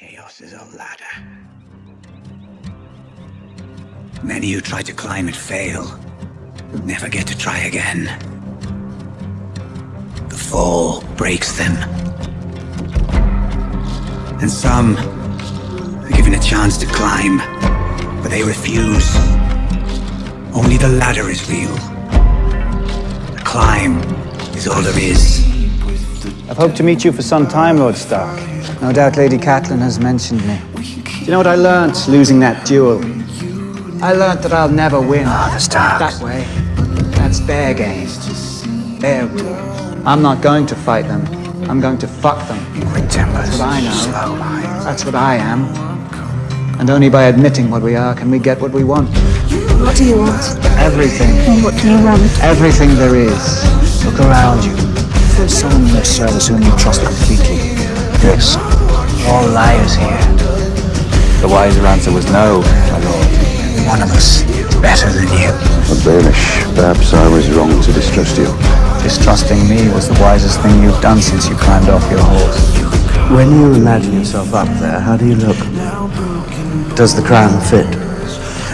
Chaos is a ladder. Many who try to climb it fail, never get to try again. The fall breaks them. And some are given a chance to climb, but they refuse. Only the ladder is real. The climb is all there is. I've hoped to meet you for some time, Lord Stark. No doubt Lady Catelyn has mentioned me. Do you know what I learnt losing that duel? I learnt that I'll never win. Ah, the Starks. That way. That's their game. Their rules. I'm not going to fight them. I'm going to fuck them. Quick tempers. That's what I know. Slow minds. That's what I am. And only by admitting what we are can we get what we want. What do you want? Everything. What do you want? Everything there is. Look around you. There's someone in their service whom you trust completely. Yes. All liars here. The wiser answer was no, my lord. One of us is better than you. But Baelish, perhaps I was wrong to distrust you. Distrusting me was the wisest thing you've done since you climbed off your horse. When you imagine yourself up there, how do you look? Does the crown fit?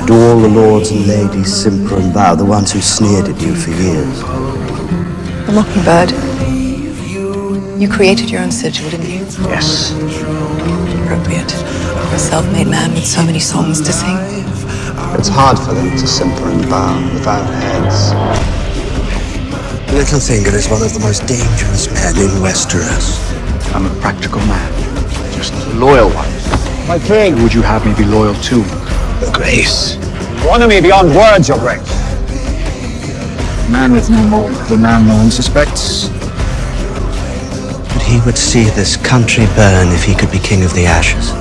Do all the lords and ladies simper and bow, the ones who sneered at you for years? The Mockingbird. You created your own sigil, didn't you? Yes. Appropriate. For a self-made man with so many songs to sing. It's hard for them to simper and bow without heads. Littlefinger is one of the most dangerous men in Westeros. I'm a practical man. Just a loyal one. My king! Who would you have me be loyal to? Grace. You honor me beyond words, your grace. Man with no more. The man no one suspects. But he would see this country burn if he could be king of the ashes.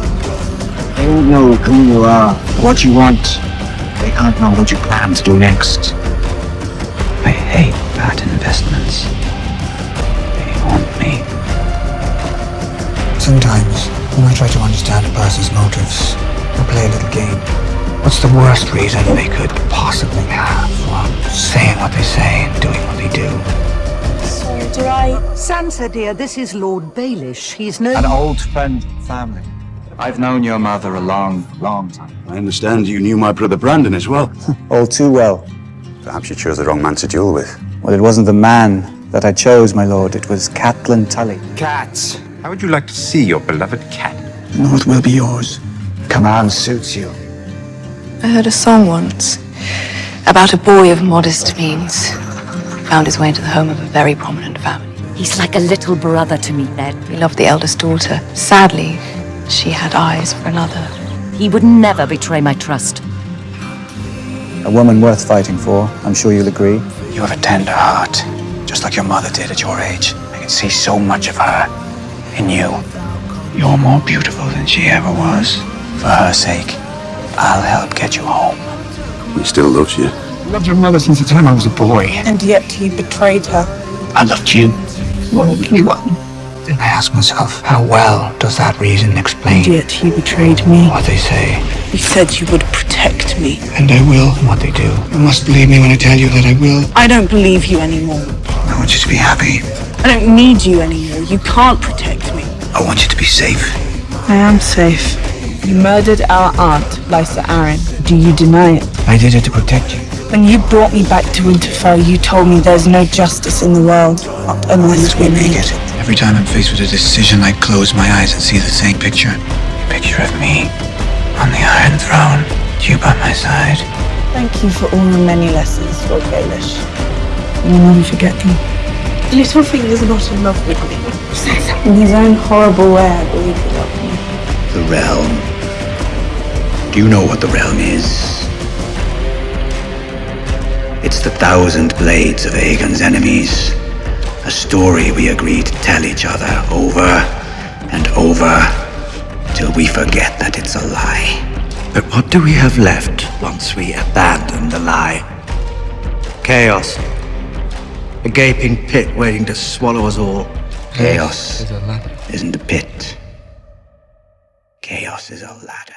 They don't know who you are, what you want. They can't know what you plan to do next. I hate bad investments. They haunt me. Sometimes, when I try to understand a person's motives, I play a little game. What's the worst reason they could possibly have for saying what they say and doing what they do? So. Sansa, dear, this is Lord Baelish. He's no... An old friend of family. I've known your mother a long, long time. I understand you knew my brother Brandon as well. All too well. Perhaps you chose the wrong man to duel with. Well, it wasn't the man that I chose, my lord. It was Catelyn Tully. Cats. How would you like to see your beloved cat? North will be yours. Command suits you. I heard a song once about a boy of modest means who found his way into the home of a very prominent family. He's like a little brother to me, Ned. He loved the eldest daughter. Sadly, she had eyes for another. He would never betray my trust. A woman worth fighting for, I'm sure you'll agree. You have a tender heart, just like your mother did at your age. I can see so much of her in you. You're more beautiful than she ever was. For her sake, I'll help get you home. He still loves you. I loved your mother since the time I was a boy. And yet he betrayed her. I loved you. More than anyone. Then I ask myself, how well does that reason explain And yet he betrayed me. what they say? You said you would protect me. And I will what they do. You must believe me when I tell you that I will. I don't believe you anymore. I want you to be happy. I don't need you anymore. You can't protect me. I want you to be safe. I am safe. You murdered our aunt, Lysa Arryn. Do you deny it? I did it to protect you. When you brought me back to Winterfell, you told me there's no justice in the world. Not unless we make it. Every time I'm faced with a decision, I close my eyes and see the same picture. A picture of me on the Iron Throne, you by my side. Thank you for all the many lessons, Lord Baelish. You'll never forget them. Littlefinger's not in love with me. In his own horrible way, I believe he loved me. The realm. Do you know what the realm is? It's the thousand blades of Aegon's enemies. A story we agree to tell each other over and over till we forget that it's a lie. But what do we have left once we abandon the lie? Chaos. A gaping pit waiting to swallow us all. Chaos isn't a pit. Chaos is a ladder.